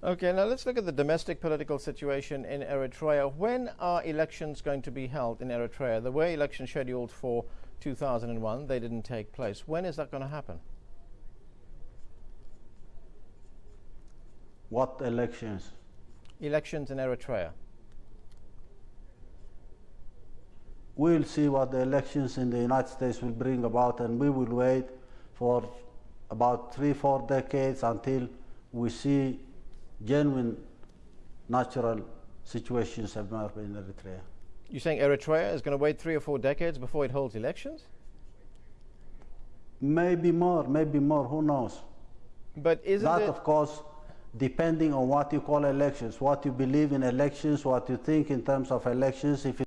Okay, now let's look at the domestic political situation in Eritrea. When are elections going to be held in Eritrea? There were elections scheduled for 2001, they didn't take place. When is that going to happen? What elections? Elections in Eritrea. We'll see what the elections in the United States will bring about, and we will wait for about three, four decades until we see genuine natural situations emerge in Eritrea. You're saying Eritrea is going to wait three or four decades before it holds elections? Maybe more, maybe more, who knows? But isn't that, it of course, depending on what you call elections, what you believe in elections, what you think in terms of elections. If